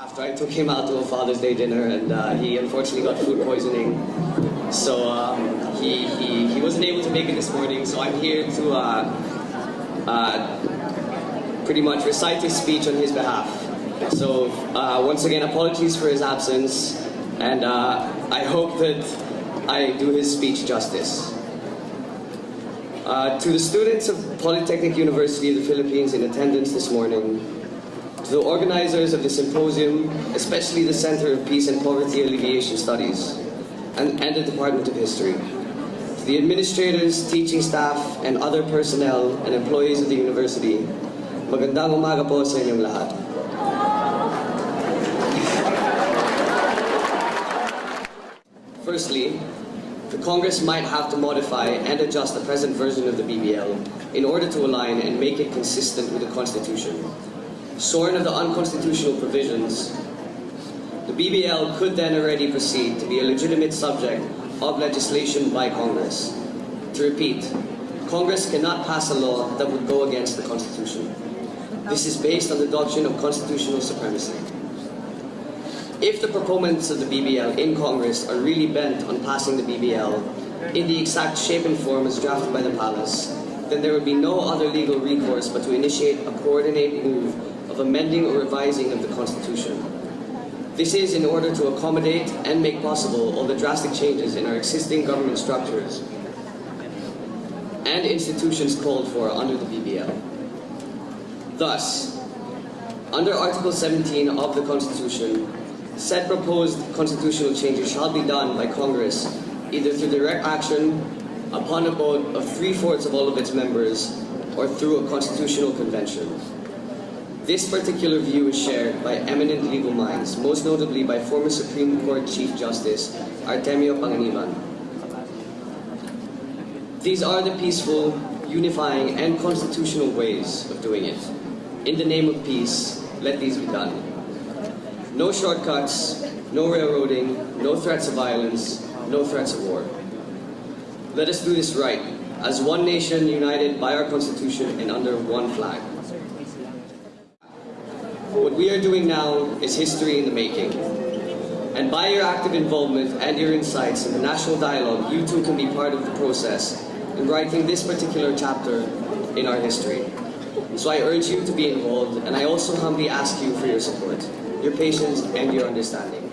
After I took him out to a Father's Day dinner and uh, he unfortunately got food poisoning. So um, he, he, he wasn't able to make it this morning, so I'm here to uh, uh, pretty much recite his speech on his behalf. So uh, once again, apologies for his absence and uh, I hope that I do his speech justice. Uh, to the students of Polytechnic University of the Philippines in attendance this morning, the organizers of the symposium, especially the Center of Peace and Poverty Alleviation Studies, and, and the Department of History, to the administrators, teaching staff, and other personnel and employees of the university, magandang umaga po sa inyong lahat. Firstly, the Congress might have to modify and adjust the present version of the BBL in order to align and make it consistent with the Constitution. Shorn of the unconstitutional provisions, the BBL could then already proceed to be a legitimate subject of legislation by Congress. To repeat, Congress cannot pass a law that would go against the Constitution. This is based on the doctrine of constitutional supremacy. If the proponents of the BBL in Congress are really bent on passing the BBL in the exact shape and form as drafted by the palace, then there would be no other legal recourse but to initiate a coordinated move of amending or revising of the Constitution. This is in order to accommodate and make possible all the drastic changes in our existing government structures and institutions called for under the BBL. Thus, under Article 17 of the Constitution, said proposed constitutional changes shall be done by Congress either through direct action upon a vote of three-fourths of all of its members or through a constitutional convention. This particular view is shared by eminent legal minds, most notably by former Supreme Court Chief Justice Artemio Panganiban. These are the peaceful, unifying, and constitutional ways of doing it. In the name of peace, let these be done. No shortcuts, no railroading, no threats of violence, no threats of war. Let us do this right, as one nation united by our Constitution and under one flag. What we are doing now is history in the making. And by your active involvement and your insights in the national dialogue, you too can be part of the process in writing this particular chapter in our history. So I urge you to be involved, and I also humbly ask you for your support, your patience, and your understanding.